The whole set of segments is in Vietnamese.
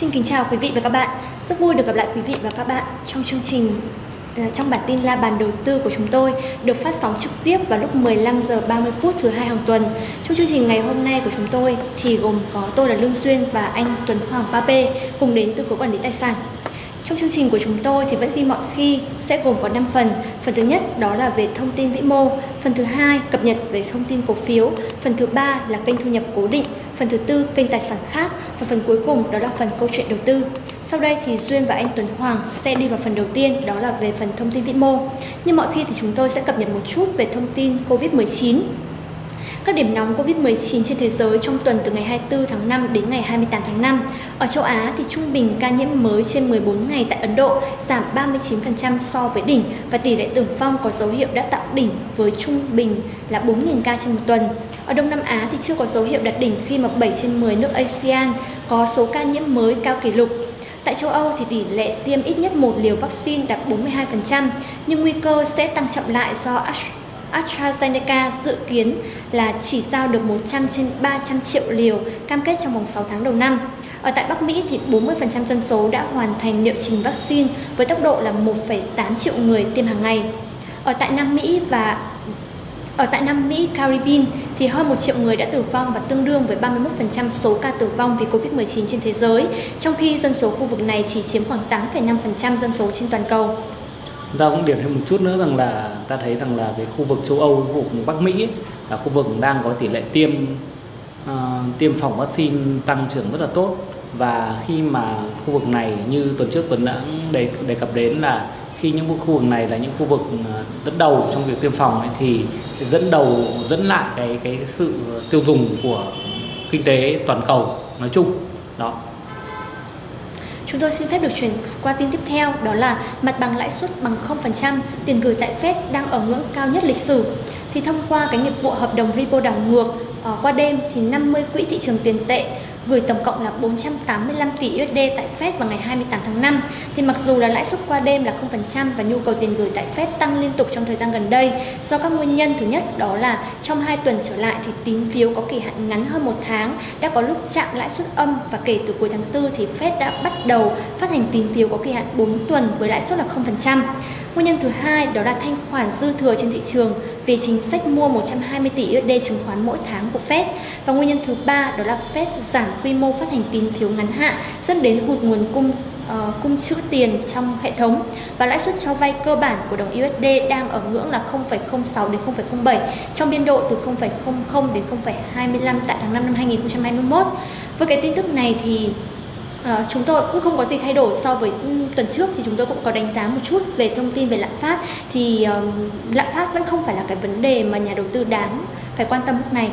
Xin kính chào quý vị và các bạn. Rất vui được gặp lại quý vị và các bạn trong chương trình à, trong bản tin la bàn đầu tư của chúng tôi được phát sóng trực tiếp vào lúc 15 giờ 30 phút thứ hai hàng tuần. Trong chương trình ngày hôm nay của chúng tôi thì gồm có tôi là Lương Duyên và anh Tuấn Hoàng Pape cùng đến từ cục quản lý tài sản. Trong chương trình của chúng tôi thì vẫn như mọi khi sẽ gồm có 5 phần. Phần thứ nhất đó là về thông tin vĩ mô, phần thứ hai cập nhật về thông tin cổ phiếu, phần thứ ba là kênh thu nhập cố định, phần thứ tư kênh tài sản khác và phần cuối cùng đó là phần câu chuyện đầu tư. Sau đây thì Duyên và anh Tuấn Hoàng sẽ đi vào phần đầu tiên, đó là về phần thông tin vĩ mô. Như mọi khi thì chúng tôi sẽ cập nhật một chút về thông tin Covid-19 các điểm nóng Covid-19 trên thế giới trong tuần từ ngày 24 tháng 5 đến ngày 28 tháng 5. Ở châu Á thì trung bình ca nhiễm mới trên 14 ngày tại Ấn Độ giảm 39% so với đỉnh và tỷ lệ tử vong có dấu hiệu đã tạo đỉnh với trung bình là 4.000 ca trên một tuần. Ở Đông Nam Á thì chưa có dấu hiệu đạt đỉnh khi mà 7 trên 10 nước ASEAN có số ca nhiễm mới cao kỷ lục. Tại châu Âu thì tỷ lệ tiêm ít nhất một liều vaccine đạt 42%, nhưng nguy cơ sẽ tăng chậm lại do AstraZeneca dự kiến là chỉ giao được 100 trên 300 triệu liều cam kết trong vòng 6 tháng đầu năm. Ở tại Bắc Mỹ thì 40% dân số đã hoàn thành liệu trình vaccine với tốc độ là 1,8 triệu người tiêm hàng ngày. Ở tại Nam Mỹ và ở tại Nam Mỹ, Caribbean thì hơn 1 triệu người đã tử vong và tương đương với 31% số ca tử vong vì Covid-19 trên thế giới, trong khi dân số khu vực này chỉ chiếm khoảng 8,5% dân số trên toàn cầu. Chúng ta cũng điểm thêm một chút nữa rằng là ta thấy rằng là cái khu vực châu Âu, khu vực Bắc Mỹ ấy, là khu vực đang có tỷ lệ tiêm uh, tiêm phòng vaccine tăng trưởng rất là tốt. Và khi mà khu vực này như tuần trước tuần đã đề, đề cập đến là khi những khu vực này là những khu vực ờ, dẫn đầu trong việc tiêm phòng ấy, thì dẫn đầu dẫn lại cái cái sự tiêu dùng của kinh tế toàn cầu nói chung đó Chúng tôi xin phép được chuyển qua tin tiếp theo, đó là mặt bằng lãi suất bằng 0%, tiền gửi tại Fed đang ở ngưỡng cao nhất lịch sử. Thì thông qua cái nghiệp vụ hợp đồng repo đảo ngược Ờ, qua đêm thì 50 quỹ thị trường tiền tệ gửi tổng cộng là 485 tỷ USD tại Fed vào ngày 28 tháng 5. Thì mặc dù là lãi suất qua đêm là 0% và nhu cầu tiền gửi tại Fed tăng liên tục trong thời gian gần đây, do các nguyên nhân thứ nhất đó là trong 2 tuần trở lại thì tín phiếu có kỳ hạn ngắn hơn một tháng, đã có lúc chạm lãi suất âm và kể từ cuối tháng 4 thì Fed đã bắt đầu phát hành tín phiếu có kỳ hạn 4 tuần với lãi suất là 0%. Nguyên nhân thứ hai đó là thanh khoản dư thừa trên thị trường vì chính sách mua 120 tỷ USD chứng khoán mỗi tháng của Fed. Và nguyên nhân thứ ba đó là Fed giảm quy mô phát hành tín phiếu ngắn hạn dẫn đến hụt nguồn cung uh, cung trữ tiền trong hệ thống và lãi suất cho vay cơ bản của đồng USD đang ở ngưỡng là 0,06 đến 0,07 trong biên độ từ 0,00 đến 0,25 tại tháng 5 năm 2021. Với cái tin tức này thì À, chúng tôi cũng không có gì thay đổi so với ừ, tuần trước thì chúng tôi cũng có đánh giá một chút về thông tin về lạm phát thì uh, lạm phát vẫn không phải là cái vấn đề mà nhà đầu tư đáng phải quan tâm lúc này.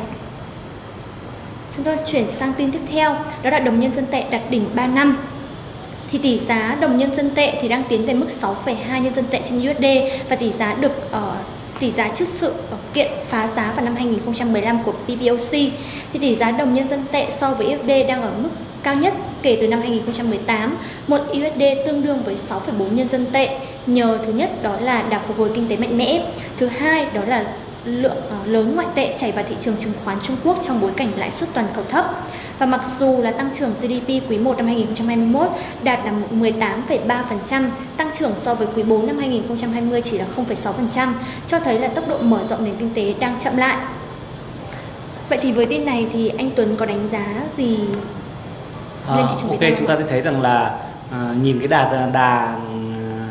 Chúng tôi chuyển sang tin tiếp theo, đó là đồng nhân dân tệ đạt đỉnh 3 năm. Thì tỷ giá đồng nhân dân tệ thì đang tiến về mức 6,2 nhân dân tệ trên USD và tỷ giá được uh, tỷ giá trước sự kiện phá giá vào năm 2015 của PBOC thì tỷ giá đồng nhân dân tệ so với USD đang ở mức cao nhất kể từ năm 2018, một USD tương đương với 6,4 nhân dân tệ nhờ thứ nhất đó là đà phục hồi kinh tế mạnh mẽ, thứ hai đó là lượng ờ, lớn ngoại tệ chảy vào thị trường chứng khoán Trung Quốc trong bối cảnh lãi suất toàn cầu thấp. Và mặc dù là tăng trưởng GDP quý 1 năm 2021 đạt là 18,3%, tăng trưởng so với quý 4 năm 2020 chỉ là 0,6%, cho thấy là tốc độ mở rộng nền kinh tế đang chậm lại. Vậy thì với tin này thì anh Tuấn có đánh giá gì à, ok chúng ta sẽ thấy rằng là à, nhìn cái đà đà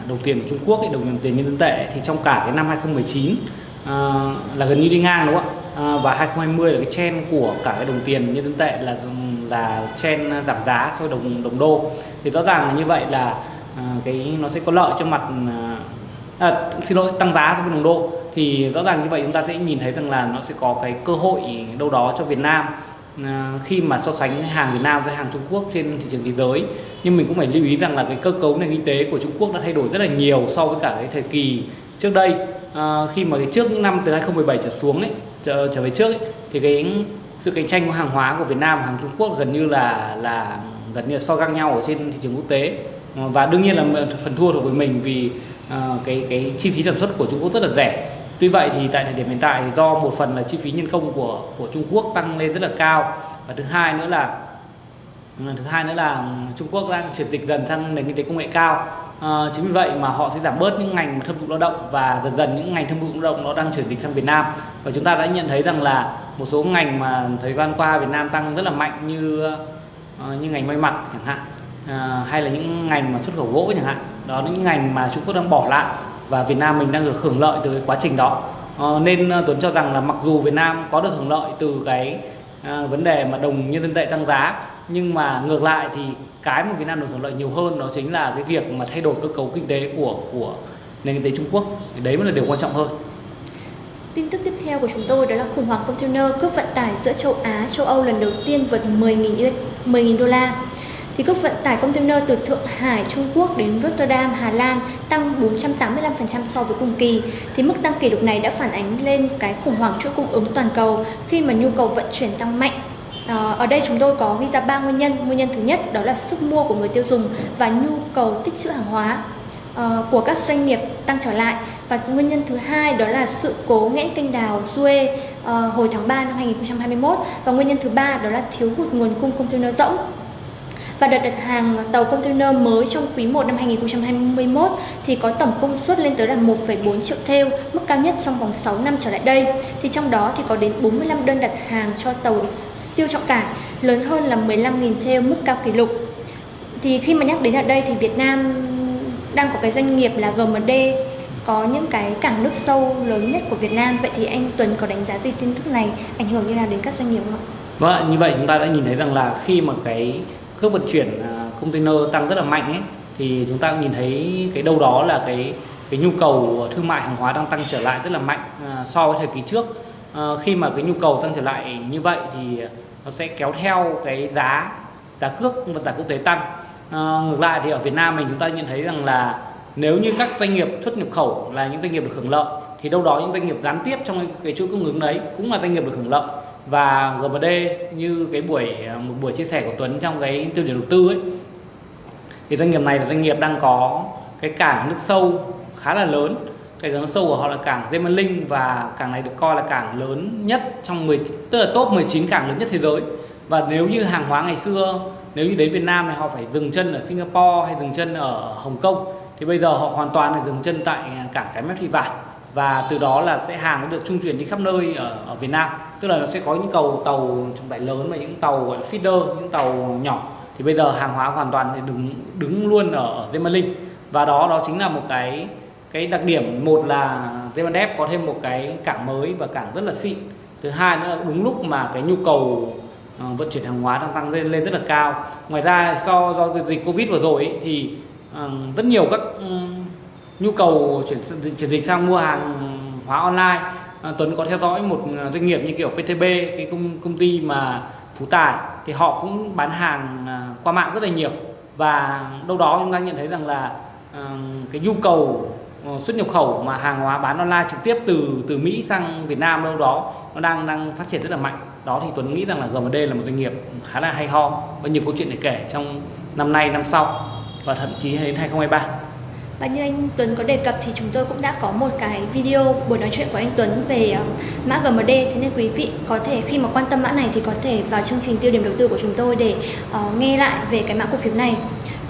đồng tiền của Trung Quốc ấy, đồng tiền nhân dân tệ thì trong cả cái năm 2019 à, là gần như đi ngang đúng không ạ? À, và 2020 là cái trend của cả cái đồng tiền nhân dân tệ là là trend giảm giá so với đồng đồng đô. Thì rõ ràng là như vậy là à, cái nó sẽ có lợi cho mặt à, xin lỗi tăng giá so với đồng đô. Thì rõ ràng như vậy chúng ta sẽ nhìn thấy rằng là nó sẽ có cái cơ hội đâu đó cho Việt Nam Ờ, khi mà so sánh hàng Việt Nam với hàng Trung Quốc trên thị trường thế giới nhưng mình cũng phải lưu ý rằng là cái cơ cấu nền kinh tế của Trung Quốc đã thay đổi rất là nhiều so với cả cái thời kỳ trước đây. À, khi mà cái trước những năm từ 2017 trở xuống ấy trở, trở về trước ấy, thì cái sự cạnh tranh của hàng hóa của Việt Nam và hàng Trung Quốc gần như là là gần như là so găng nhau ở trên thị trường quốc tế. Ờ, và đương nhiên là phần thua thuộc về mình vì uh, cái cái chi phí sản xuất của Trung Quốc rất là rẻ. Tuy vậy thì tại thời điểm hiện tại thì do một phần là chi phí nhân công của của Trung Quốc tăng lên rất là cao. Và thứ hai nữa là ừ, thứ hai nữa là Trung Quốc đang chuyển dịch dần sang nền kinh tế công nghệ cao. À, chính vì vậy mà họ sẽ giảm bớt những ngành mà thâm dụng lao động và dần dần những ngành thâm dụng lao động nó đang chuyển dịch sang Việt Nam. Và chúng ta đã nhận thấy rằng là một số ngành mà thời gian qua Việt Nam tăng rất là mạnh như uh, như ngành may mặc chẳng hạn à, hay là những ngành mà xuất khẩu gỗ chẳng hạn. Đó là những ngành mà Trung Quốc đang bỏ lại và Việt Nam mình đang được hưởng lợi từ cái quá trình đó. À, nên ờ, Tuấn cho rằng là mặc dù Việt Nam có được hưởng lợi từ cái à, vấn đề mà đồng nhân dân tệ tăng giá nhưng mà ngược lại thì cái mà Việt Nam được hưởng lợi nhiều hơn đó chính là cái việc mà thay đổi cơ cấu kinh tế của của nền kinh tế Trung Quốc. Thì đấy mới là điều quan trọng hơn Tin tức tiếp theo của chúng tôi đó là khủng hoảng container cước vận tải giữa châu Á, châu Âu lần đầu tiên vượt 10.000 10.000 đô la. Thì cước vận tải container từ Thượng Hải, Trung Quốc đến Rotterdam, Hà Lan tăng 485% so với cùng kỳ. Thì mức tăng kỷ lục này đã phản ánh lên cái khủng hoảng chuỗi cung ứng toàn cầu khi mà nhu cầu vận chuyển tăng mạnh À, ở đây chúng tôi có ghi ra ba nguyên nhân. Nguyên nhân thứ nhất đó là sức mua của người tiêu dùng và nhu cầu tích trữ hàng hóa ờ, của các doanh nghiệp tăng trở lại. Và nguyên nhân thứ hai đó là sự cố nghẽn kênh đào Suez uh, hồi tháng 3 năm 2021 và nguyên nhân thứ ba đó là thiếu hụt nguồn cung container rỗng. Và đợt đặt hàng tàu container mới trong quý 1 năm 2021 thì có tổng công suất lên tới là 1,4 triệu theo, mức cao nhất trong vòng 6 năm trở lại đây. Thì trong đó thì có đến 45 đơn đặt hàng cho tàu siêu trọng tải lớn hơn là 15.000 theo mức cao kỷ lục. Thì khi mà nhắc đến ở đây thì Việt Nam đang có cái doanh nghiệp là GMD có những cái cảng nước sâu lớn nhất của Việt Nam. Vậy thì anh Tuấn có đánh giá gì tin tức này ảnh hưởng như nào đến các doanh nghiệp không ạ? Vâng, như vậy chúng ta đã nhìn thấy rằng là khi mà cái cước vận chuyển à, container tăng rất là mạnh ấy thì chúng ta cũng nhìn thấy cái đâu đó là cái cái nhu cầu thương mại hàng hóa đang tăng trở lại rất là mạnh à, so với thời kỳ trước. À, khi mà cái nhu cầu tăng trở lại như vậy thì nó sẽ kéo theo cái giá giá cước vận tải quốc tế tăng à, ngược lại thì ở Việt Nam mình chúng ta nhận thấy rằng là nếu như các doanh nghiệp xuất nhập khẩu là những doanh nghiệp được hưởng lợi thì đâu đó những doanh nghiệp gián tiếp trong cái chuỗi cung ứng đấy cũng là doanh nghiệp được hưởng lợi và GMD như cái buổi, một buổi chia sẻ của Tuấn trong cái tiêu điểm đầu tư ấy, thì doanh nghiệp này là doanh nghiệp đang có cái cảng nước sâu khá là lớn. Cái cảng nước sâu của họ là cảng Gemerling và cảng này được coi là cảng lớn nhất trong 10 tức là top 19 cảng lớn nhất thế giới. Và nếu như hàng hóa ngày xưa, nếu như đến Việt Nam thì họ phải dừng chân ở Singapore hay dừng chân ở Hồng Kông, thì bây giờ họ hoàn toàn là dừng chân tại cảng cái mép thị vải và từ đó là sẽ hàng được trung chuyển đi khắp nơi ở, ở Việt Nam. Tức là nó sẽ có những cầu tàu trọng tải lớn và những tàu gọi là feeder những tàu nhỏ. Thì bây giờ hàng hóa hoàn toàn thì đứng đứng luôn ở, ở Gemerling và đó đó chính là một cái cái đặc điểm. Một là Zemalink có thêm một cái cảng mới và cảng rất là xịn. Thứ hai nữa là đúng lúc mà cái nhu cầu uh, vận chuyển hàng hóa đang tăng lên lên rất là cao. Ngoài ra do do cái dịch covid vừa rồi ấy, thì uh, rất nhiều các um, nhu cầu chuyển chuyển dịch sang mua hàng hóa online à, Tuấn có theo dõi một à, doanh nghiệp như kiểu PTB cái công công ty mà Phú Tài, thì họ cũng bán hàng à, qua mạng rất là nhiều. Và đâu đó chúng ta nhận thấy rằng là cái nhu cầu xuất nhập khẩu mà hàng hóa bán online trực tiếp từ từ Mỹ sang Việt Nam đâu đó nó đang đang phát triển rất là mạnh. Đó thì Tuấn nghĩ rằng là GMD là một doanh nghiệp khá là hay ho có nhiều câu chuyện để kể trong năm nay, năm sau, và thậm chí đến 2023 và như anh Tuấn có đề cập thì chúng tôi cũng đã có một cái video buổi nói chuyện của anh Tuấn về ờ, mã GMD thế nên quý vị có thể khi mà quan tâm mã này thì có thể vào chương trình tiêu điểm đầu tư của chúng tôi để uh, nghe lại về cái mã cổ phiếu này.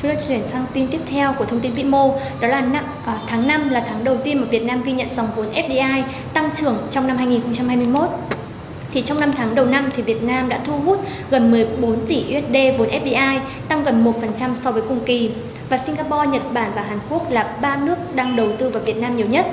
Chúng ta chuyển sang tin tiếp theo của thông tin vĩ mô, đó là năm, à, tháng 5 là tháng đầu tiên mà Việt Nam ghi nhận dòng vốn FDI tăng trưởng trong năm 2021 thì trong 5 tháng đầu năm thì Việt Nam đã thu hút gần 14 tỷ USD vốn FDI, tăng gần 1% so với cùng kỳ. Và Singapore, Nhật Bản và Hàn Quốc là ba nước đang đầu tư vào Việt Nam nhiều nhất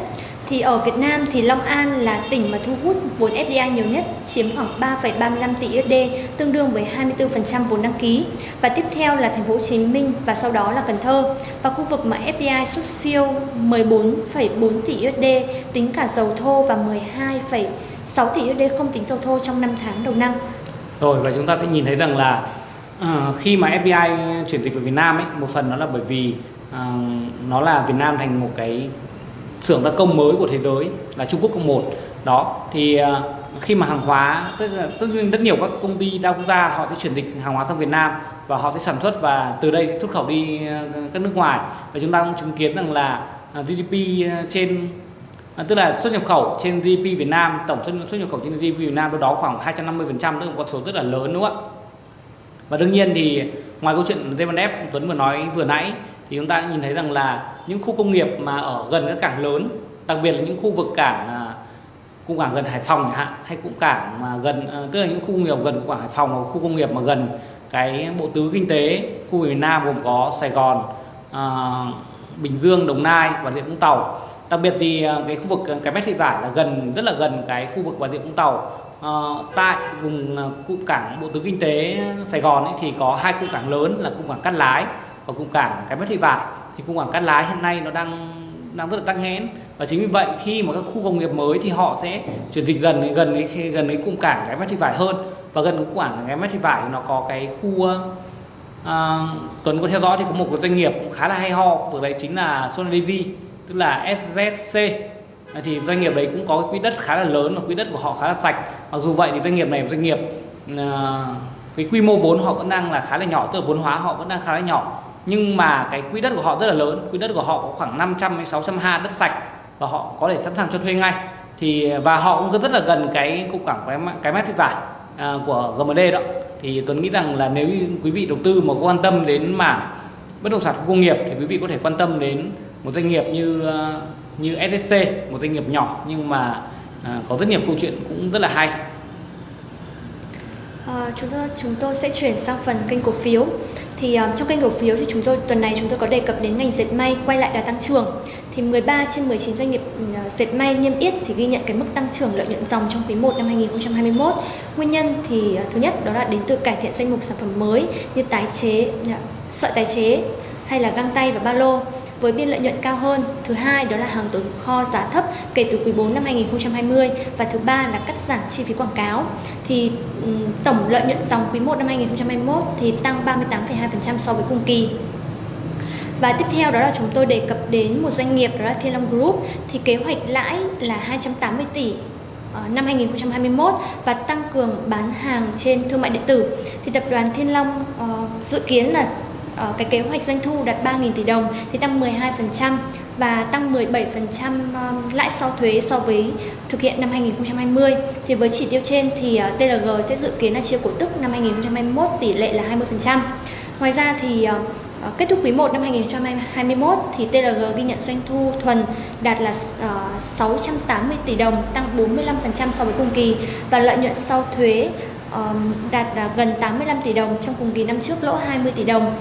thì ở Việt Nam thì Long An là tỉnh mà thu hút vốn FDI nhiều nhất, chiếm khoảng 3,35 tỷ USD, tương đương với 24% vốn đăng ký. Và tiếp theo là thành phố Hồ Chí Minh và sau đó là Cần Thơ. Và khu vực mà FDI xuất siêu 14,4 tỷ USD tính cả dầu thô và 12, 6 tỷ USD không tính dầu thô trong 5 tháng đầu năm. Rồi và chúng ta sẽ nhìn thấy rằng là uh, khi mà FDI chuyển dịch về Việt Nam ấy, một phần nó là bởi vì uh, nó là Việt Nam thành một cái xưởng gia công mới của thế giới là Trung Quốc cộng một đó thì uh, khi mà hàng hóa tức là tất nhiên rất nhiều các công ty đa quốc gia họ sẽ chuyển dịch hàng hóa sang Việt Nam và họ sẽ sản xuất và từ đây xuất khẩu đi các nước ngoài và chúng ta cũng chứng kiến rằng là GDP trên À, tức là xuất nhập khẩu trên GDP Việt Nam tổng xuất, xuất nhập khẩu trên GDP Việt Nam đó khoảng 250% tức là một con số rất là lớn đúng không ạ và đương nhiên thì ngoài câu chuyện T1F Tuấn vừa nói vừa nãy thì chúng ta nhìn thấy rằng là những khu công nghiệp mà ở gần các cảng lớn đặc biệt là những khu vực cảng à, cung cảng gần Hải Phòng hạn hay cũng cảng mà gần à, tức là những khu công nghiệp gần cảng Hải Phòng hoặc khu công nghiệp mà gần cái bộ tứ kinh tế khu Việt miền Nam gồm có Sài Gòn, à, Bình Dương, Đồng Nai và Vũng Tàu. Đặc biệt thì à, cái khu vực à, cái mét thị vải là gần rất là gần cái khu vực Bà Rịa Vũng Tàu. À, tại vùng à, cụm cảng bộ tứ kinh tế Sài Gòn ấy, thì có hai cụm cảng lớn là cụm cảng Cát Lái và cụm cảng cái mét thị vải. Thì cụm cảng Cát Lái hiện nay nó đang đang rất là tắc nghẽn và chính vì vậy khi mà các khu công nghiệp mới thì họ sẽ chuyển dịch gần gần cái gần cái cụm cảng cái mét thị vải hơn và gần cụm cảng cái mét thị vải nó có cái khu à, Tuấn có theo dõi thì có một cái doanh nghiệp cũng khá là hay ho vừa đấy chính là Sonadevi tức là SZC thì doanh nghiệp đấy cũng có cái quỹ đất khá là lớn và quỹ đất của họ khá là sạch. Mặc dù vậy thì doanh nghiệp này là doanh nghiệp à, cái quy mô vốn họ vẫn đang là khá là nhỏ tức là vốn hóa họ vẫn đang khá là nhỏ. Nhưng mà cái quỹ đất của họ rất là lớn. Quỹ đất của họ có khoảng 500 đến 600 ha đất sạch và họ có thể sẵn sàng cho thuê ngay. Thì và họ cũng rất là gần cái cục cảng cái, cái mét vải à, của GMD đó. Thì Tuấn nghĩ rằng là nếu như quý vị đầu tư mà quan tâm đến mảng bất động sản khu công nghiệp thì quý vị có thể quan tâm đến một doanh nghiệp như ờ, như SSC một doanh nghiệp nhỏ nhưng mà ờ, có rất nhiều câu chuyện cũng rất là hay à, chúng tôi chúng tôi sẽ chuyển sang phần kênh cổ phiếu thì trong kênh cổ phiếu thì chúng tôi tuần này chúng tôi có đề cập đến ngành dệt may quay lại đà tăng trưởng. Thì 13 trên 19 doanh nghiệp uh, dệt may niêm yết thì ghi nhận cái mức tăng trưởng lợi nhuận dòng trong quý 1 năm 2021. Nguyên nhân thì uh, thứ nhất đó là đến từ cải thiện danh mục sản phẩm mới như tái chế, uh, sợi tái chế hay là găng tay và ba lô với biên lợi nhuận cao hơn. Thứ hai đó là hàng tồn kho giá thấp kể từ quý 4 năm 2020 và thứ ba là cắt giảm chi phí quảng cáo. Thì ừ, tổng lợi nhuận dòng quý 1 năm 2021 thì tăng 38,2% so với cùng kỳ. Và tiếp theo đó là chúng tôi đề cập đến một doanh nghiệp đó là Thiên Long Group thì kế hoạch lãi là 280 tỷ ờ, năm 2021 và tăng cường bán hàng trên thương mại điện tử thì tập đoàn Thiên Long uh, dự kiến là uh, cái kế hoạch doanh thu đạt 3.000 tỷ đồng thì tăng 12% và tăng 17% lãi sau thuế so với thực hiện năm 2020. Thì với chỉ tiêu trên thì ờ, uh, TLG sẽ dự kiến là chia cổ tức năm 2021 tỷ lệ là 20%. Ngoài ra thì uh, kết thúc quý 1 năm 2021 thì TLG ghi nhận doanh thu thuần đạt là uh, 680 tỷ đồng, tăng 45% so với cùng kỳ và lợi nhuận sau thuế đạt gần 85 tỷ đồng trong cùng kỳ năm trước lỗ 20 tỷ đồng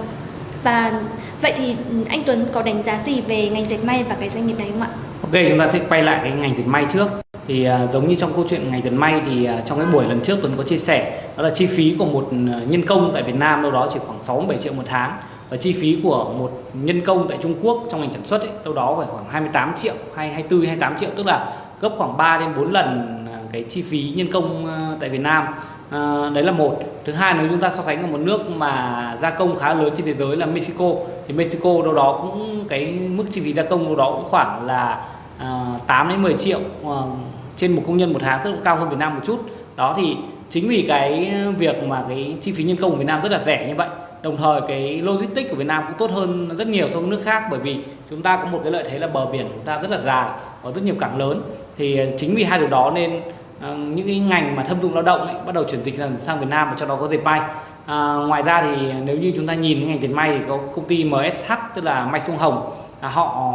và vậy thì anh Tuấn có đánh giá gì về ngành dệt may và cái doanh nghiệp này không ạ? Ok, chúng ta sẽ quay lại cái ngành dệt may trước. Thì uh, giống như trong câu chuyện ngành dệt may thì uh, trong cái buổi lần trước Tuấn có chia sẻ đó là chi phí của một à, nhân công tại Việt Nam đâu đó chỉ khoảng 6 7 triệu một tháng và chi phí của một nhân công tại Trung Quốc trong ngành sản xuất ấy, đâu đó phải khoảng 28 triệu hay 24 28 triệu tức là gấp khoảng 3 đến 4 lần cái chi phí nhân công tại Việt Nam à, đấy là một. Thứ hai nếu chúng ta so sánh ở một nước mà gia công khá lớn trên thế giới là Mexico thì Mexico đâu đó cũng cái mức chi phí gia công đâu đó cũng khoảng là ờ, à, 8 đến 10 triệu à, trên một công nhân một tháng rất là cao hơn Việt Nam một chút. Đó thì chính vì cái việc mà cái chi phí nhân công của Việt Nam rất là rẻ như vậy đồng thời cái logistics của Việt Nam cũng tốt hơn rất nhiều so với nước khác bởi vì chúng ta có một cái lợi thế là bờ biển của chúng ta rất là dài có rất nhiều cảng lớn. Thì chính vì hai điều đó nên Ờ, những cái ngành mà thâm dụng lao động ấy, bắt đầu chuyển dịch sang Việt Nam và trong đó có dệt may. À, ngoài ra thì nếu như chúng ta nhìn cái ngành dệt may thì có công ty MSH tức là may sông Hồng. Là họ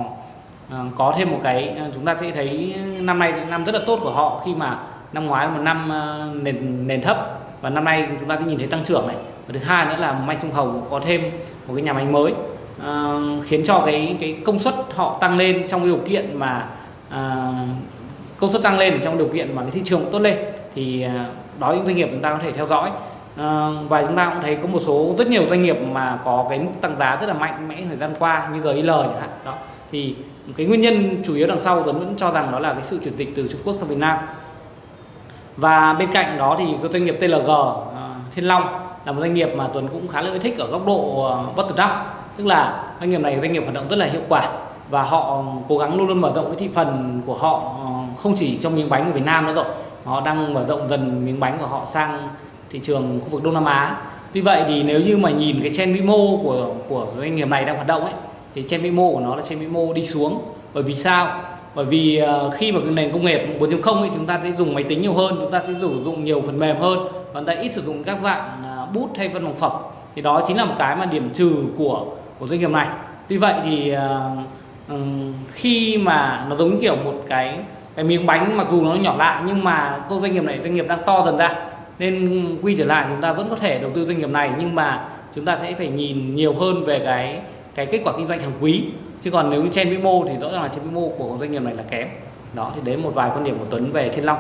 à, có thêm một cái chúng ta sẽ thấy năm nay năm rất là tốt của họ khi mà năm ngoái là một năm nền nền thấp. Và năm nay chúng ta sẽ nhìn thấy tăng trưởng này. Và thứ hai nữa là may sông Hồng có thêm một cái nhà máy mới à, khiến cho cái cái công suất họ tăng lên trong điều kiện mà à, công suất tăng lên trong điều kiện mà cái thị trường tốt lên thì à, đó những doanh nghiệp chúng ta có thể theo dõi. À, và chúng ta cũng thấy có một số rất nhiều doanh nghiệp mà có cái mức tăng giá rất là mạnh mẽ thời gian qua như GIL chẳng hạn đó. Thì cái nguyên nhân chủ yếu đằng sau Tuấn vẫn cho rằng đó là cái sự chuyển dịch từ Trung Quốc sang Việt Nam. Và bên cạnh đó thì cái doanh nghiệp TLG à, Thiên Long là một doanh nghiệp mà Tuấn cũng khá là thích ở góc độ à, bottom up. Tức là doanh nghiệp này doanh nghiệp hoạt động rất là hiệu quả và họ cố gắng luôn luôn mở rộng cái thị phần của họ à, không chỉ trong miếng bánh của Việt Nam nữa rồi họ đang mở rộng dần miếng bánh của họ sang thị trường khu vực Đông Nam Á. Tuy vậy thì nếu như mà nhìn cái trend vĩ mô của của doanh nghiệp này đang hoạt động ấy thì trend vĩ mô của nó là trend vĩ mô đi xuống. Bởi vì sao? Bởi vì ờ, khi mà cái nền công nghiệp 4.0 ấy chúng ta sẽ dùng máy tính nhiều hơn chúng ta sẽ sử dụng nhiều phần mềm hơn và chúng ta ít sử dụng các dạng à, bút hay văn phòng phẩm. Thì đó chính là một cái mà điểm trừ của của doanh nghiệp này. Tuy vậy thì uh, khi mà nó giống như kiểu một cái cái miếng bánh mặc dù nó nhỏ lại nhưng mà các doanh nghiệp này, doanh nghiệp đang to dần ra. Nên quy trở lại chúng ta vẫn có thể đầu tư doanh nghiệp này nhưng mà chúng ta sẽ phải nhìn nhiều hơn về cái cái kết quả kinh doanh hàng quý. Chứ còn nếu như trên vĩ mô thì rõ ràng là trên vĩ mô của doanh nghiệp này là kém. Đó, thì đấy một vài quan điểm của Tuấn về Thiên Long.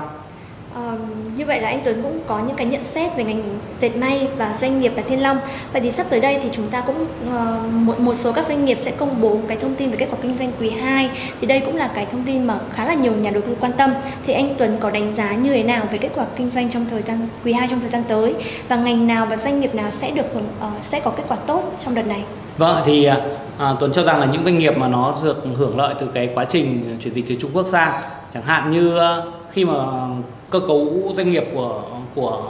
À, như vậy là anh Tuấn cũng có những cái nhận xét về ngành dệt may và doanh nghiệp là Thiên Long. Vậy thì sắp tới đây thì chúng ta cũng uh, một, một số các doanh nghiệp sẽ công bố cái thông tin về kết quả kinh doanh quý 2. Thì đây cũng là cái thông tin mà khá là nhiều nhà đầu tư quan tâm. Thì anh Tuấn có đánh giá như thế nào về kết quả kinh doanh trong thời gian quý 2 trong thời gian tới và ngành nào và doanh nghiệp nào sẽ được hưởng uh, sẽ có kết quả tốt trong đợt này? Vâng thì à, à, Tuấn cho rằng là những doanh nghiệp mà nó được hưởng lợi từ cái quá trình chuyển dịch từ Trung Quốc sang chẳng hạn như ờ, khi mà cơ cấu doanh nghiệp của của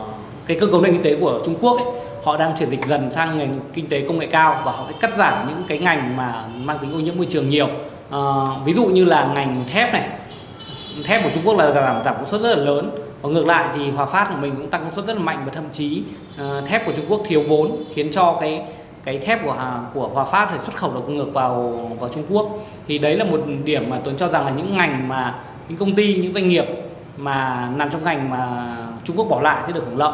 cái cơ cấu nền kinh tế của Trung Quốc ấy, họ đang chuyển dịch dần sang ngành kinh tế công nghệ cao và họ cắt giảm những cái ngành mà mang tính ô nhiễm môi trường nhiều. À, ví dụ như là ngành thép này. Thép của Trung Quốc là giảm giảm công suất rất là lớn. Và ngược lại thì Hòa Phát của mình cũng tăng công suất rất là mạnh và thậm chí uh, thép của Trung Quốc thiếu vốn khiến cho cái cái thép của của Hòa Phát thì xuất khẩu được ngược vào vào Trung Quốc. Thì đấy là một điểm mà tôi cho rằng là những ngành mà những công ty những doanh nghiệp mà nằm trong ngành mà Trung Quốc bỏ lại sẽ được hưởng lợi.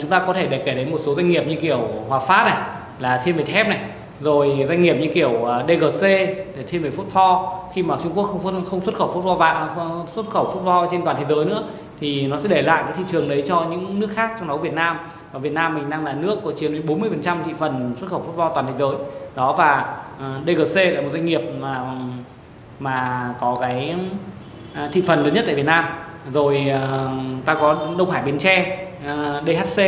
Chúng ta có thể để kể đến một số doanh nghiệp như kiểu Hòa Phát này, là thiên về thép này, rồi doanh nghiệp như kiểu à, DGC để thiên về phốt pho khi mà Trung Quốc không không xuất khẩu phốt pho vàng xuất khẩu phốt pho trên toàn thế giới nữa, thì nó sẽ để lại cái thị trường đấy cho những nước khác trong đó Việt Nam. Và Việt Nam mình đang là nước có chiếm đến 40% thị phần xuất khẩu phốt pho toàn thế giới. Đó, và à, DGC là một doanh nghiệp mà mà có cái à, thị phần lớn nhất tại Việt Nam rồi uh, ta có Đông Hải Bến Tre à, uh, DHC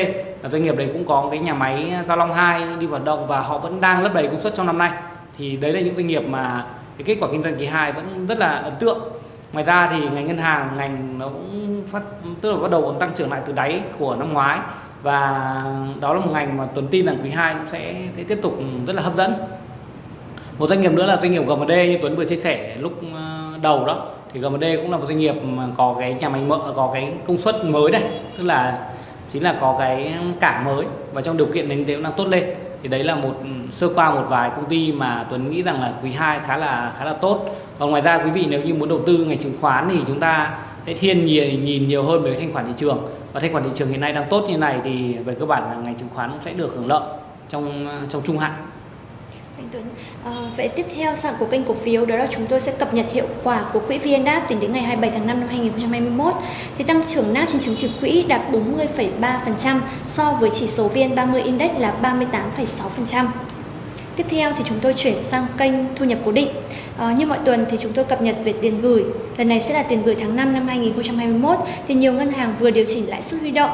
là doanh nghiệp đấy cũng có cái nhà máy Gia Long 2 đi hoạt động và họ vẫn đang lấp đầy công suất trong năm nay. Thì đấy là những doanh nghiệp mà cái kết quả kinh doanh kỳ 2 vẫn rất là ấn tượng. Ngoài ra thì ngành ngân hàng ngành nó cũng phát tức là bắt đầu tăng trưởng lại từ đáy của năm ngoái. Và đó là một ngành mà tuần tin rằng quý 2 cũng sẽ, sẽ tiếp tục rất là hấp dẫn. Một doanh nghiệp nữa là doanh nghiệp GMD như Tuấn vừa chia sẻ lúc à, đầu đó thì GMD cũng là một doanh nghiệp mà có cái nhà máy mỡ có cái công suất mới đây. Tức là chính là có cái cảng mới. Và trong điều kiện nền kinh tế cũng đang tốt lên. Thì đấy là một ừ, sơ qua một vài công ty mà Tuấn nghĩ rằng là quý 2 khá là khá là tốt. Còn ngoài ra quý vị nếu như muốn đầu tư ngành chứng khoán thì chúng ta sẽ thiên nhìn, nhìn nhiều hơn về thanh khoản thị trường. Và thanh khoản thị trường hiện nay đang tốt như này thì về cơ bản là ngành chứng khoán cũng sẽ được hưởng lợi trong ờ, trong trung hạn anh Tuấn. À, vậy tiếp theo sản của kênh cổ phiếu đó là chúng tôi sẽ cập nhật hiệu quả của quỹ VNDAP tính đến ngày 27 tháng 5 năm 2021. Thì tăng trưởng NAP trên chứng chỉ quỹ đạt 40,3% so với chỉ số VN30 Index là 38,6%. Tiếp theo thì chúng tôi chuyển sang kênh thu nhập cố định. À, như mọi tuần thì chúng tôi cập nhật về tiền gửi. Lần này sẽ là tiền gửi tháng 5 năm 2021 thì nhiều ngân hàng vừa điều chỉnh lãi suất huy động.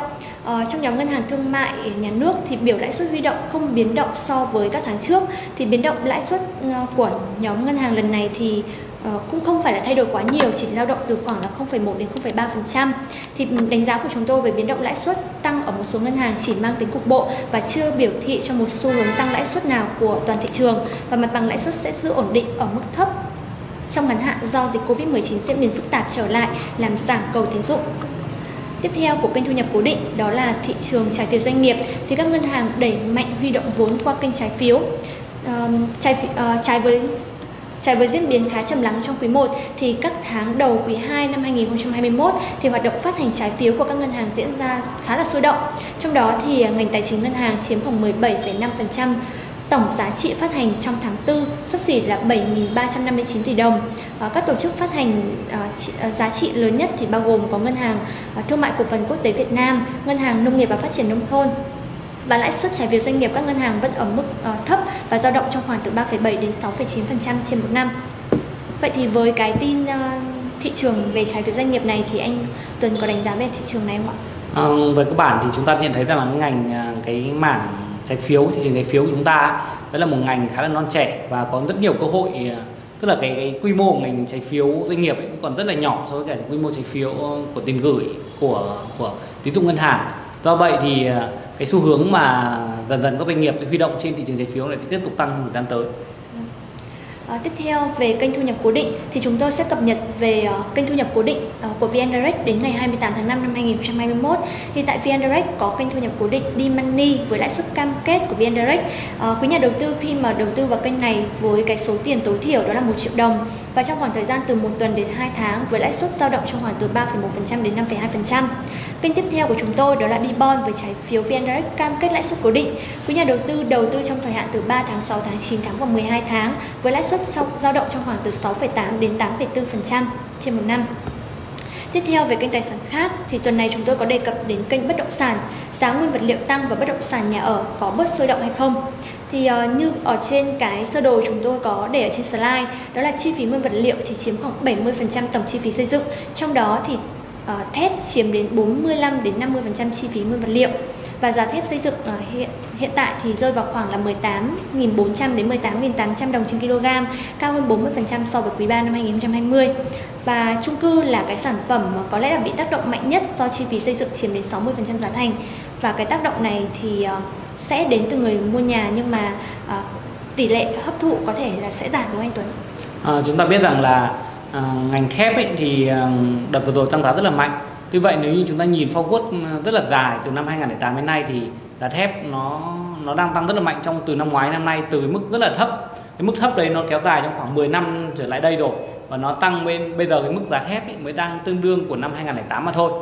À, trong nhóm ngân hàng thương mại nhà nước thì biểu lãi suất huy động không biến động so với các tháng trước. Thì biến động lãi suất ờ, của nhóm ngân hàng lần này thì ờ, cũng không phải là thay đổi quá nhiều chỉ dao động từ khoảng là 0,1 đến 0,3% thì đánh giá của chúng tôi về biến động lãi suất tăng ở một số ngân hàng chỉ mang tính cục bộ và chưa biểu thị cho một xu hướng tăng lãi suất nào của toàn thị trường. Và mặt bằng lãi suất sẽ giữ ổn định ở mức thấp trong ngắn hạn do dịch Covid-19 diễn biến phức tạp trở lại làm giảm cầu tín dụng. Tiếp theo của kênh thu nhập cố định đó là thị trường trái phiếu doanh nghiệp thì các ngân hàng đẩy mạnh huy động vốn qua kênh trái phiếu. Uh, trái, uh, trái với Trái với diễn biến khá trầm lắng trong quý 1 thì các tháng đầu quý 2 năm 2021 thì hoạt động phát hành trái phiếu của các ngân hàng diễn ra khá là sôi động. Trong đó thì ờ, ngành tài chính ngân hàng chiếm khoảng 17,5% tổng giá trị phát hành trong tháng 4 sắp xỉ là 7.359 tỷ đồng. Ờ, các tổ chức phát hành ờ, ờ, giá trị lớn nhất thì bao gồm có Ngân hàng Thương mại Cổ phần Quốc tế Việt Nam, Ngân hàng Nông nghiệp và Phát triển Nông thôn, và lãi suất trái phiếu doanh nghiệp các ngân hàng vẫn ở mức uh, thấp và dao động trong khoảng từ 3,7 đến 6,9% trên một năm. Vậy thì với cái tin uh, thị trường về trái phiếu doanh nghiệp này thì anh Tuấn có đánh giá về thị trường này không ạ? À, về cơ bản thì chúng ta nhận thấy rằng là ngành cái mảng trái phiếu thị trường trái phiếu của chúng ta đó là một ngành khá là non trẻ và có rất nhiều cơ hội à, tức là cái, cái quy mô của ngành trái phiếu doanh nghiệp ấy còn rất là nhỏ so với cả quy mô trái phiếu của tiền gửi của của tín dụng ngân hàng do vậy thì à, cái xu hướng mà dần dần các doanh nghiệp huy động trên thị trường trái phiếu này tiếp tục tăng trong thời gian tới. À, tiếp theo về kênh thu nhập cố định thì chúng tôi sẽ cập nhật về uh, kênh thu nhập cố định uh, của VN Direct đến ngày 28 tháng 5 năm 2021. Thì tại VN Direct có kênh thu nhập cố định D-Money với lãi suất cam kết của VN Direct. Uh, quý nhà đầu tư khi mà đầu tư vào kênh này với cái số tiền tối thiểu đó là 1 triệu đồng và trong khoảng thời gian từ 1 tuần đến 2 tháng với lãi suất dao động trong khoảng từ 3,1% đến 5,2%. Kênh tiếp theo của chúng tôi đó là D-Bond với trái phiếu VN Direct cam kết lãi suất cố định. Quý nhà đầu tư đầu tư trong thời hạn từ 3 tháng, 6 tháng, 9 tháng và 12 tháng với lãi suất trong dao động trong khoảng từ 6,8 đến 8,4% trên một năm. Tiếp theo về kênh tài sản khác thì tuần này chúng tôi có đề cập đến kênh bất động sản, giá nguyên vật liệu tăng và bất động sản nhà ở có bớt sôi động hay không. Thì uh, như ở trên cái sơ đồ chúng tôi có để ở trên slide đó là chi phí nguyên vật liệu chỉ chiếm khoảng 70% tổng chi phí xây dựng, trong đó thì uh, thép chiếm đến 45 đến 50% chi phí nguyên vật liệu và giá thép xây dựng uh, hiện hiện tại thì rơi vào khoảng là 18.400 đến 18.800 đồng trên kg, cao hơn 40% so với quý 3 năm 2020. Và chung cư là cái sản phẩm mà có lẽ là bị tác động mạnh nhất do chi phí xây dựng chiếm đến 60% giá thành. Và cái tác động này thì uh, sẽ đến từ người mua nhà nhưng mà uh, tỷ lệ hấp thụ có thể là sẽ giảm đúng không anh Tuấn? À, chúng ta biết rằng là à, ngành thép ấy thì đợt vừa rồi tăng giá rất là mạnh. Tuy vậy nếu như chúng ta nhìn forward rất là dài từ năm 2008 đến nay thì giá thép nó nó đang tăng rất là mạnh trong từ năm ngoái năm nay từ mức rất là thấp. Cái mức thấp đấy nó kéo dài trong khoảng 10 năm trở lại đây rồi và nó tăng bên bây giờ cái mức giá thép ấy mới đang tương đương của năm 2008 mà thôi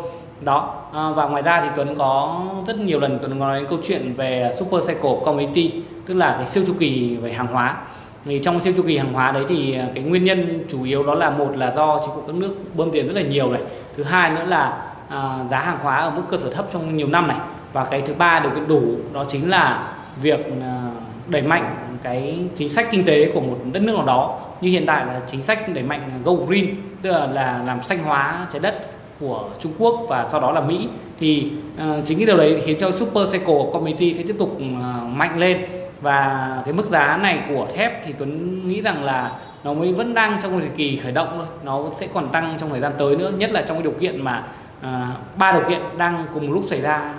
đó. À, và ngoài ra thì Tuấn có rất nhiều lần Tuấn nói đến câu chuyện về super cycle commodity tức là cái siêu chu kỳ về hàng hóa. Thì trong siêu chu kỳ hàng hóa đấy thì à, cái nguyên nhân chủ yếu đó là một là do chính phủ các nước bơm tiền rất là nhiều này. Thứ hai nữa là à, giá hàng hóa ở mức cơ sở thấp trong nhiều năm này. Và cái thứ ba điều kiện đủ đó chính là việc à, đẩy mạnh cái chính sách kinh tế của một đất nước nào đó. Như hiện tại là chính sách đẩy mạnh go green tức là, là làm xanh hóa trái đất của Trung Quốc và sau đó là Mỹ. Thì uh, chính cái điều đấy khiến cho super cycle community sẽ tiếp tục uh, mạnh lên. Và cái mức giá này của thép thì Tuấn nghĩ rằng là nó mới vẫn đang trong thời kỳ khởi động thôi. Nó sẽ còn tăng trong thời gian tới nữa nhất là trong cái điều kiện mà ba ba điều kiện đang cùng lúc xảy ra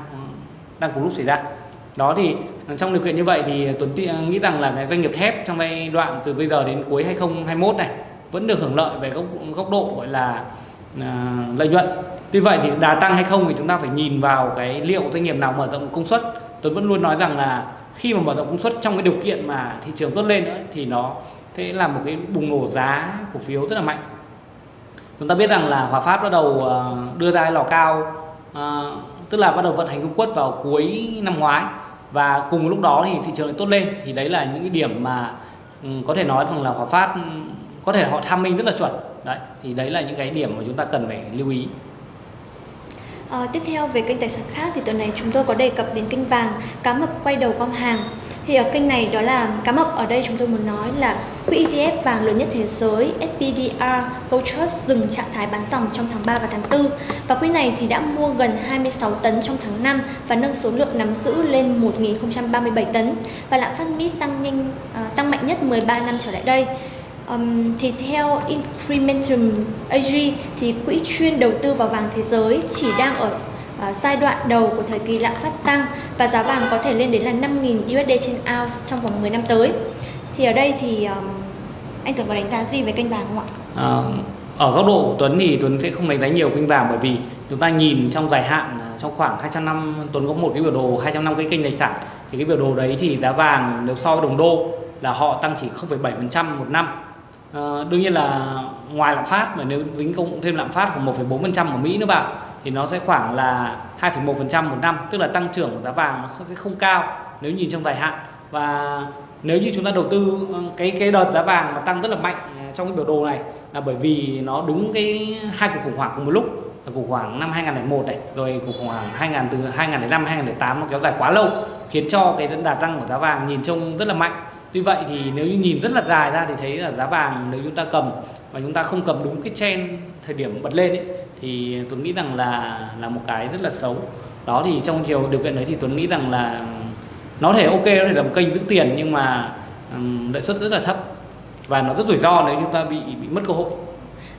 đang cùng lúc xảy ra. Đó thì trong điều kiện như vậy thì Tuấn nghĩ rằng là cái doanh nghiệp thép trong giai đoạn từ bây giờ đến cuối 2021 này vẫn được hưởng lợi về góc góc độ gọi là à, lợi nhuận. Tuy vậy thì đà tăng hay không thì chúng ta phải nhìn vào cái liệu doanh nghiệp nào mở rộng công suất. Tôi vẫn luôn nói rằng là khi mà mở rộng công suất trong cái điều kiện mà thị trường tốt lên nữa thì nó sẽ là một cái bùng nổ giá cổ phiếu rất là mạnh. Chúng ta biết rằng là Hòa Phát bắt đầu à, đưa ra lò cao à, tức là bắt đầu vận hành công quất vào cuối năm ngoái. Và cùng lúc đó thì thị trường tốt lên. Thì đấy là những cái điểm mà ừ, có thể nói rằng là Hòa Phát ừ, có thể họ tham minh rất là chuẩn đấy thì đấy là những cái điểm mà chúng ta cần phải lưu ý. À, tiếp theo về kênh tài sản khác thì tuần này chúng tôi có đề cập đến kênh vàng cá mập quay đầu gom hàng. Thì ở kênh này đó là cá mập ở đây chúng tôi muốn nói là quỹ ETF vàng lớn nhất thế giới SPDR Gold Trust dừng trạng thái bán dòng trong tháng 3 và tháng 4 và quỹ này thì đã mua gần 26 tấn trong tháng 5 và nâng số lượng nắm giữ lên 1.037 tấn. Và lạm phát Mỹ tăng nhanh uh, tăng mạnh nhất 13 năm trở lại đây. Um, thì theo Incrementum AG thì quỹ chuyên đầu tư vào vàng thế giới chỉ đang ở uh, giai đoạn đầu của thời kỳ lạm phát tăng và giá vàng có thể lên đến là 5.000 USD trên ounce trong vòng 10 năm tới. Thì ở đây thì um, anh Tuấn có đánh giá gì về kênh vàng không ạ? À, ở góc độ của Tuấn thì Tuấn sẽ không đánh giá nhiều kênh vàng bởi vì chúng ta nhìn trong dài hạn à, trong khoảng 200 năm Tuấn có một cái biểu đồ 200 năm cái kênh tài sản thì cái biểu đồ đấy thì giá vàng nếu so với đồng đô là họ tăng chỉ 0,7% một năm à, đương nhiên là ngoài lạm phát mà nếu tính cộng thêm lạm phát của 1,4% của Mỹ nữa vào thì nó sẽ khoảng là 2,1% một năm tức là tăng trưởng của giá vàng nó sẽ không cao nếu nhìn trong dài hạn. Và nếu như chúng ta đầu tư ờ, cái cái đợt giá vàng mà tăng rất là mạnh ờ, trong cái biểu đồ này là bởi vì nó đúng cái hai cuộc khủng hoảng cùng một lúc là cuộc khủng hoảng năm 2001 này rồi cuộc khủng hoảng 2000 từ 2005 2008 nó kéo dài quá lâu khiến cho cái đà tăng của giá vàng nhìn trông rất là mạnh. Tuy vậy thì nếu như nhìn rất là dài ra thì thấy là giá vàng nếu chúng ta cầm và chúng ta không cầm đúng cái trend thời điểm bật lên ấy, thì Tuấn nghĩ rằng là là một cái rất là xấu. Đó thì trong chiều điều kiện đấy thì Tuấn nghĩ rằng là nó thể ok nó thể là một kênh giữ tiền nhưng mà um, suất rất là thấp và nó rất rủi ro nếu chúng ta bị bị mất cơ hội.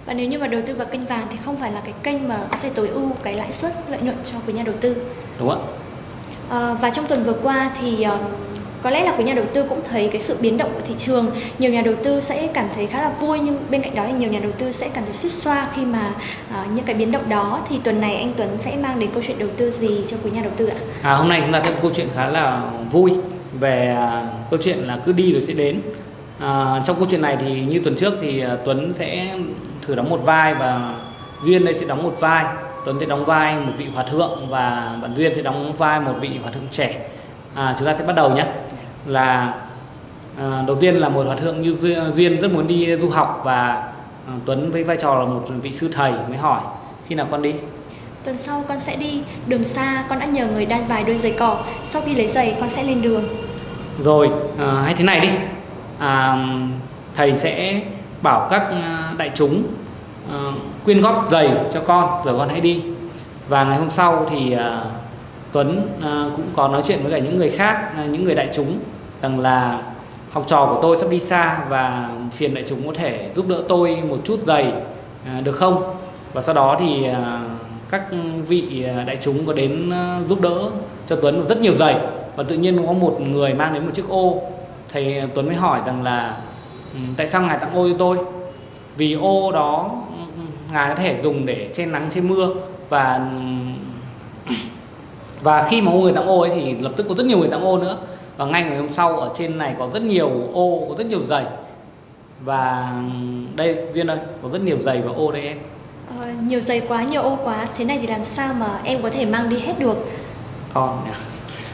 Và nếu như mà đầu tư vào kênh vàng thì không phải là cái kênh mà có thể tối ưu cái lãi suất lợi nhuận cho quý nhà đầu tư. Đúng ạ. À, và trong tuần vừa qua thì uh, có lẽ là quý nhà đầu tư cũng thấy cái sự biến động của thị trường. Nhiều nhà đầu tư sẽ cảm thấy khá là vui nhưng bên cạnh đó thì nhiều nhà đầu tư sẽ cảm thấy xích xoa khi mà uh, những cái biến động đó. Thì tuần này anh Tuấn sẽ mang đến câu chuyện đầu tư gì cho quý nhà đầu tư ạ? À, hôm nay chúng ta có một câu chuyện khá là vui. Về uh, câu chuyện là cứ đi rồi sẽ đến. À, trong câu chuyện này thì như tuần trước thì uh, Tuấn sẽ thử đóng một vai và Duyên đây sẽ đóng một vai. Tuấn sẽ đóng vai một vị hòa thượng và bạn Duyên sẽ đóng vai một vị hòa thượng trẻ. À, chúng ta sẽ bắt đầu nhé là à, đầu tiên là một hòa thượng như Duyên rất muốn đi du học và à, Tuấn với vai trò là một vị sư thầy mới hỏi khi nào con đi? Tuần sau con sẽ đi đường xa con đã nhờ người đan vài đôi giày cỏ sau khi lấy giày con sẽ lên đường. Rồi à, hay thế này đi. À, thầy sẽ bảo các à, đại chúng à, quyên góp giày cho con rồi con hãy đi. Và ngày hôm sau thì à, Tuấn à, cũng có nói chuyện với cả những người khác à, những người đại chúng rằng là học trò của tôi sắp đi xa và phiền đại chúng có thể giúp đỡ tôi một chút giày à, được không? Và sau đó thì à, các vị à, đại chúng có đến giúp đỡ cho Tuấn rất nhiều giày. Và tự nhiên có một người mang đến một chiếc ô. Thầy Tuấn mới hỏi rằng là ừ, tại sao ngài tặng ô cho tôi? Vì ô đó ừ, ngài có thể dùng để che nắng, che mưa. Và ừ, và khi mà người tặng ô ấy thì lập tức có rất nhiều người tặng ô nữa và ngay ngày hôm sau ở trên này có rất nhiều ô có rất nhiều giày. Và đây viên ơi có rất nhiều giày và ô đây em. Ờ, nhiều giày quá nhiều ô quá. Thế này thì làm sao mà em có thể mang đi hết được? Con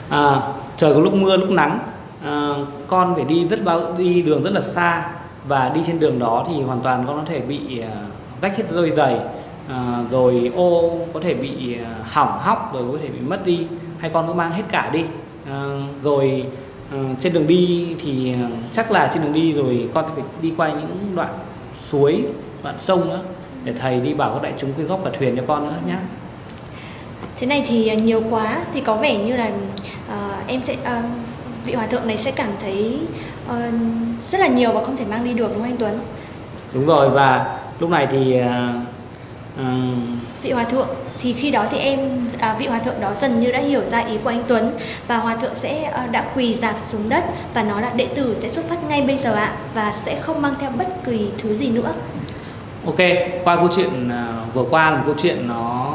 à, trời có lúc mưa lúc nắng. À, con phải đi rất bao đi đường rất là xa. Và đi trên đường đó thì hoàn toàn con có thể bị uh, rách hết đôi giày. À, rồi ô có thể bị à, hỏng hóc rồi có thể bị mất đi. Hay con cứ mang hết cả đi. à, rồi à, trên đường đi thì chắc là trên đường đi rồi con phải đi qua những đoạn suối đoạn sông nữa để thầy đi bảo các đại chúng quyên góp cả thuyền cho con nữa nhé thế này thì nhiều quá. Thì có vẻ như là uh, em sẽ uh, vị hòa thượng này sẽ cảm thấy uh, rất là nhiều và không thể mang đi được đúng không anh Tuấn? Đúng rồi và lúc này thì uh, vị hòa thượng thì khi đó thì em à, vị hòa thượng đó dần như đã hiểu ra ý của anh Tuấn và hòa thượng sẽ à, đã quỳ dạp xuống đất và nói là đệ tử sẽ xuất phát ngay bây giờ ạ và sẽ không mang theo bất kỳ thứ gì nữa. Ok, qua câu chuyện à, vừa qua là một câu chuyện nó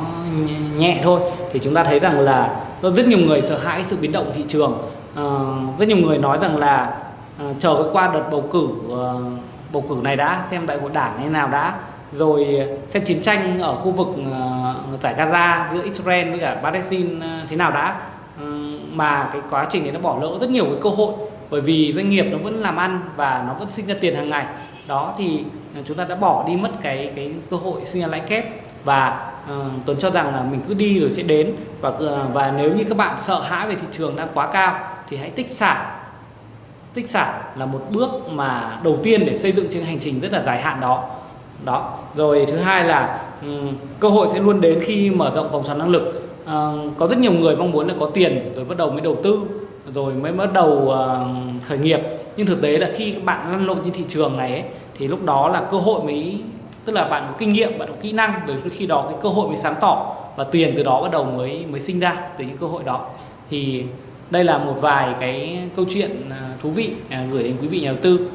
nhẹ thôi thì chúng ta thấy rằng là rất nhiều người sợ hãi sự biến động thị trường. À, rất nhiều người nói rằng là à, chờ cái qua đợt bầu cử à, bầu cử này đã xem đại hội đảng như nào đã rồi ờ, xem chiến tranh ở khu vực uh, giải Gaza giữa Israel với cả Palestine uh, thế nào đã. Uh, mà cái quá trình này nó bỏ lỡ rất nhiều cái cơ hội bởi vì doanh nghiệp nó vẫn làm ăn và nó vẫn sinh ra tiền hàng ngày. Đó thì chúng ta đã bỏ đi mất cái cái cơ hội sinh ra lãi kép. Và uh, Tuấn cho rằng là mình cứ đi rồi sẽ đến. Và uh, và nếu như các bạn sợ hãi về thị trường đang quá cao thì hãy tích sản. Tích sản là một bước mà đầu tiên để xây dựng trên hành trình rất là dài hạn đó đó. Rồi thứ hai là um, cơ hội sẽ luôn đến khi mở rộng vòng xoắn năng lực. Uh, có rất nhiều người mong muốn là có tiền rồi bắt đầu mới đầu tư rồi mới bắt đầu uh, khởi nghiệp. Nhưng thực tế là khi các bạn lăn lộn trên thị trường này ấy, thì lúc đó là cơ hội mới tức là bạn có kinh nghiệm bạn có kỹ năng rồi khi đó cái cơ hội mới sáng tỏ và tiền từ đó bắt đầu mới mới sinh ra từ những cơ hội đó. Thì đây là một vài cái câu chuyện à, thú vị gửi đến quý vị nhà đầu tư.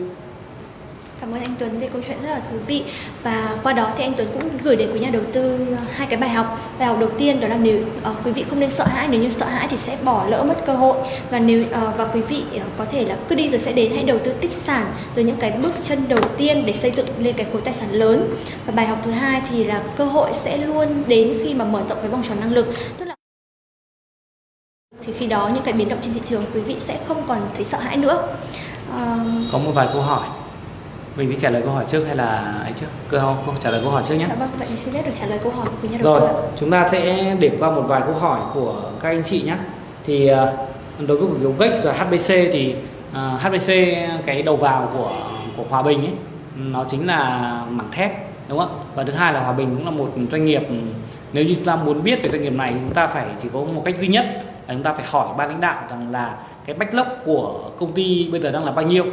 Cảm ơn anh Tuấn về câu chuyện rất là thú vị và qua đó thì anh Tuấn cũng gửi đến quý nhà đầu tư ờ, hai cái bài học. Bài học đầu tiên đó là nếu uh, quý vị không nên sợ hãi, nếu như sợ hãi thì sẽ bỏ lỡ mất cơ hội và nếu uh, và quý vị uh, có thể là cứ đi rồi sẽ đến hãy đầu tư tích sản từ những cái bước chân đầu tiên để xây dựng lên cái khối tài sản lớn. Và bài học thứ hai thì là cơ hội sẽ luôn đến khi mà mở rộng cái vòng tròn năng lực, tức là thì khi đó những cái biến động trên thị trường quý vị sẽ không còn thấy sợ hãi nữa. Uh, có một vài câu hỏi mình đi trả lời câu hỏi trước hay là ấy trước? Câu, câu trả lời câu hỏi trước nhé. Dạ vâng vậy xin phép được trả lời câu hỏi của nhà đầu rồi chúng ta sẽ điểm qua một vài câu hỏi của các anh chị nhé. Thì ờ, đối với cổ phiếu GEX và HBC thì uh, ờ, HBC cái đầu vào của của Hòa Bình ấy nó chính là mảng thép đúng không và thứ hai là Hòa Bình cũng là một doanh nghiệp nếu như chúng ta muốn biết về doanh nghiệp này chúng ta phải chỉ có một cách duy nhất là chúng ta phải hỏi ban lãnh đạo rằng là cái backlog của công ty bây giờ đang là bao nhiêu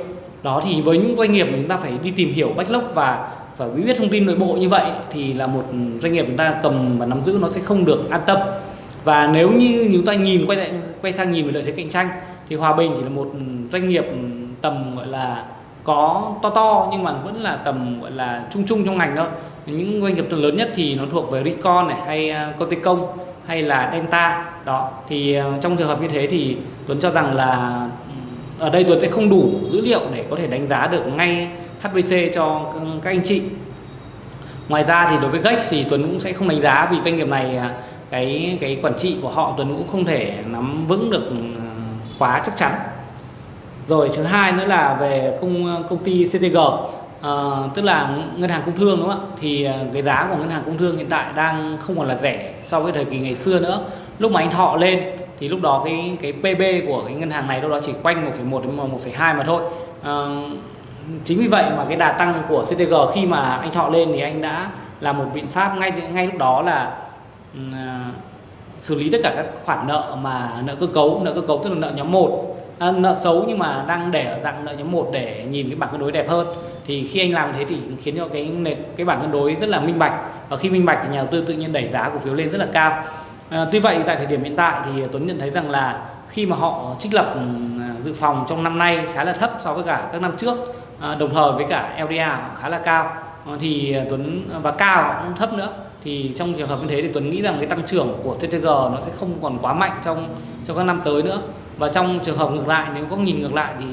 đó thì với những doanh nghiệp chúng ta phải đi tìm hiểu backlog và và biết thông tin nội bộ như vậy thì là một doanh nghiệp chúng ta cầm và nắm giữ nó sẽ không được an tâm. Và nếu như chúng ta nhìn quay lại quay sang nhìn về lợi thế cạnh tranh thì Hòa Bình chỉ là một doanh nghiệp tầm gọi là có to to nhưng mà vẫn là tầm gọi là chung chung trong ngành thôi. Những doanh nghiệp lớn nhất thì nó thuộc về Ricon này hay uh, Công ty Công hay là Delta. Đó thì à, trong trường hợp như thế thì Tuấn cho rằng là ở đây Tuấn sẽ không đủ dữ liệu để có thể đánh giá được ngay HVC cho các anh chị. Ngoài ra thì đối với Gex thì Tuấn cũng sẽ không đánh giá vì doanh nghiệp này à, cái cái quản trị của họ Tuấn cũng không thể nắm vững được ừ, quá chắc chắn. Rồi thứ hai nữa là về công à, công ty CTG à, ờ, tức là ngân hàng công thương đúng không ạ? Thì à, cái giá của ngân hàng công thương hiện tại đang không còn là rẻ so với thời kỳ ngày xưa nữa. Lúc mà anh thọ lên thì lúc đó cái cái PB của cái ngân hàng này đâu đó chỉ quanh 1,1 đến 1,2 mà thôi. À, chính vì vậy mà cái đà tăng của CTG khi mà anh thọ lên thì anh đã làm một biện pháp ngay ngay lúc đó là uh, xử lý tất cả các khoản nợ mà nợ cơ cấu nợ cơ cấu tức là nợ nhóm 1 à, nợ xấu nhưng mà đang để ở dạng nợ nhóm 1 để nhìn cái bảng cân đối đẹp hơn. Thì khi anh làm thế thì khiến cho cái cái bảng cân đối rất là minh bạch. Và khi minh bạch thì nhà đầu tư tự nhiên đẩy giá cổ phiếu lên rất là cao à, tuy vậy tại thời điểm hiện tại thì Tuấn nhận thấy rằng là khi mà họ trích lập ừ, dự phòng trong năm nay khá là thấp so với cả các năm trước à, đồng thời với cả LDA khá là cao à, thì Tuấn và cao cũng thấp nữa. Thì trong trường hợp như thế thì Tuấn nghĩ rằng cái tăng trưởng của TTG nó sẽ không còn quá mạnh trong trong các năm tới nữa. Và trong trường hợp ngược lại nếu có nhìn ngược lại thì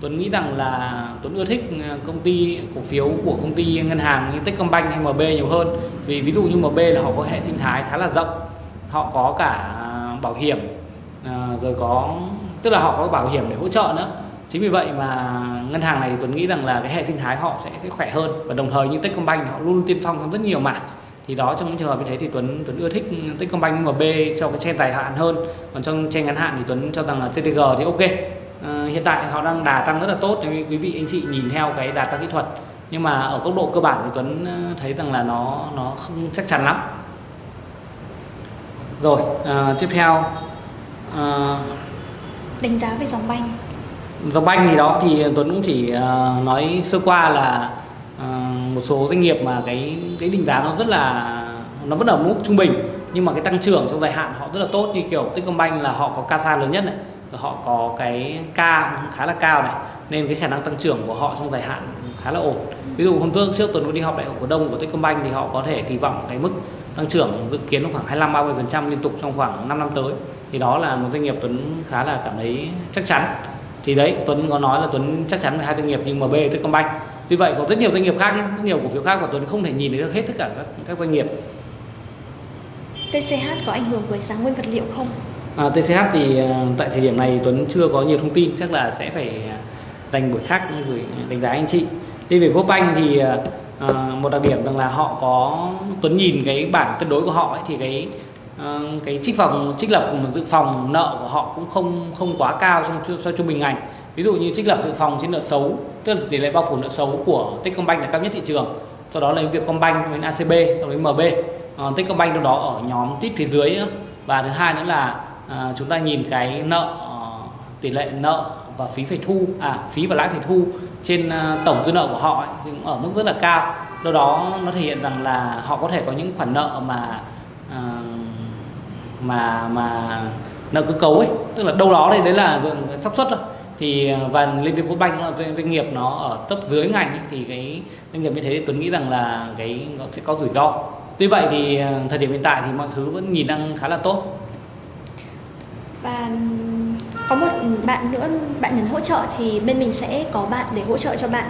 Tuấn nghĩ rằng là Tuấn ưa thích công ty cổ phiếu của công ty ngân hàng như Techcombank hay MB nhiều hơn. Vì ví dụ như MB là họ có hệ sinh thái khá là rộng họ có cả à, bảo hiểm à, rồi có tức là họ có bảo hiểm để hỗ trợ nữa. Chính vì vậy mà ngân hàng này Tuấn nghĩ rằng là cái hệ sinh thái họ sẽ, sẽ khỏe hơn và đồng thời như Techcombank họ luôn tiên phong trong rất nhiều mảng. Thì đó trong những trường hợp như thế thì Tuấn Tuấn ưa thích Techcombank MB cho cái chen dài hạn hơn. Còn trong chen ngắn hạn thì Tuấn cho rằng là CTG thì ok. À, hiện tại họ đang đà tăng rất là tốt nếu quý vị anh chị nhìn theo cái đà tăng kỹ thuật. Nhưng mà ở góc độ cơ bản thì Tuấn à, thấy rằng là nó nó không chắc chắn lắm rồi à, tiếp theo à, đánh giá về dòng banh. Dòng banh thì đó thì Tuấn cũng chỉ uh, nói sơ qua là uh, một số doanh nghiệp mà cái cái định giá nó rất là nó vẫn ở mức trung bình nhưng mà cái tăng trưởng trong dài hạn họ rất là tốt như kiểu Techcombank là họ có CASA lớn nhất này họ có cái K khá là cao này nên cái khả năng tăng trưởng của họ trong dài hạn khá là ổn. Ví dụ hôm trước trước tuần đi họp đại hội cổ đông của Techcombank thì họ có thể kỳ vọng cái mức tăng trưởng dự kiến khoảng 25 30 phần trăm liên tục trong khoảng 5 năm tới. Thì đó là một doanh nghiệp Tuấn khá là cảm thấy chắc chắn. Thì đấy Tuấn có nói là Tuấn chắc chắn về hai doanh nghiệp như MB Techcombank. Tuy vậy có rất nhiều doanh nghiệp khác nhé, rất nhiều cổ phiếu khác và Tuấn không thể nhìn được hết tất cả các, các doanh nghiệp. TCH có ảnh hưởng với giá nguyên vật liệu không? À, TCH thì à, tại thời điểm này Tuấn chưa có nhiều thông tin chắc là sẽ phải dành buổi khác gửi đánh giá anh chị. Đi về Postbank thì à, một đặc điểm rằng là họ có Tuấn nhìn cái bảng cân đối của họ ấy, thì cái à, cái trích phòng trích lập dự phòng nợ của họ cũng không không quá cao trong so trung bình ngành. Ví dụ như trích lập dự phòng trên nợ xấu tức là tỷ lệ bao phủ nợ xấu của Techcombank là cao nhất thị trường. Sau đó là Vietcombank với ACB sau đó MB à, Techcombank đâu đó ở nhóm tít phía dưới nữa và thứ hai nữa là à, chúng ta nhìn cái nợ tỷ lệ nợ và phí phải thu à phí và lãi phải thu trên à, tổng dư nợ của họ ấy, cũng ở mức rất là cao. Do đó nó thể hiện rằng là họ có thể có những khoản nợ mà uh, mà mà nợ cơ cấu ấy. Tức là đâu đó đây đấy là xác suất thôi. Thì à, và liên việt bank là doanh nghiệp nó ở tấp dưới ngành ấy, thì cái doanh nghiệp như thế thì tuấn nghĩ rằng là cái nó sẽ có rủi ro. Tuy vậy thì thời điểm hiện tại thì mọi thứ vẫn nhìn đang khá là tốt. Và có một bạn nữa bạn nhấn hỗ trợ thì bên mình sẽ có bạn để hỗ trợ cho bạn.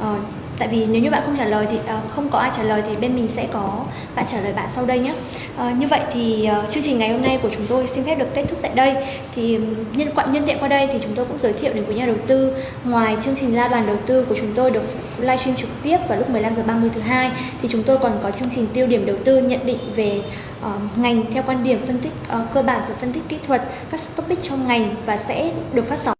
Uh, tại vì nếu như bạn không trả lời thì uh, không có ai trả lời thì bên mình sẽ có bạn trả lời bạn sau đây nhé. Uh, như vậy thì uh, chương trình ngày hôm nay của chúng tôi xin phép được kết thúc tại đây. Thì nhân quận nhân tiện qua đây thì chúng tôi cũng giới thiệu đến quý nhà đầu tư. Ngoài chương trình la bàn đầu tư của chúng tôi được livestream trực tiếp vào lúc 15 giờ 30 thứ hai thì chúng tôi còn có chương trình tiêu điểm đầu tư nhận định về uh, ngành theo quan điểm phân tích uh, cơ bản và phân tích kỹ thuật các topic trong ngành và sẽ được phát sóng.